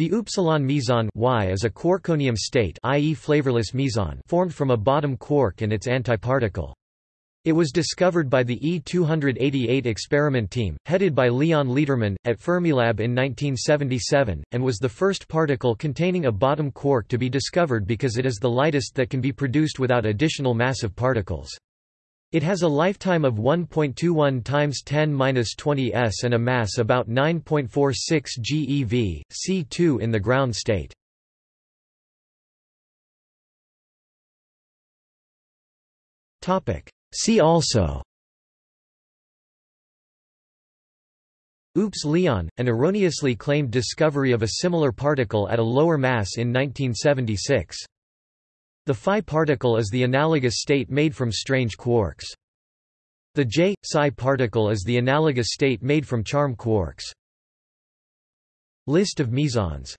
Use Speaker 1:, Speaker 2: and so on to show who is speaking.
Speaker 1: The upsilon meson y is a quarkonium state i.e. flavorless meson formed from a bottom quark and its antiparticle. It was discovered by the E-288 experiment team, headed by Leon Lederman, at Fermilab in 1977, and was the first particle containing a bottom quark to be discovered because it is the lightest that can be produced without additional massive particles. It has a lifetime of 1.21 times 10^-20 s and a mass about 9.46 GeV, C2 in the ground state. Topic: See also Oops Leon, an erroneously claimed discovery of a similar particle at a lower mass in 1976. The phi particle is the analogous state made from strange quarks. The J psi particle is the analogous state made from charm quarks. List of mesons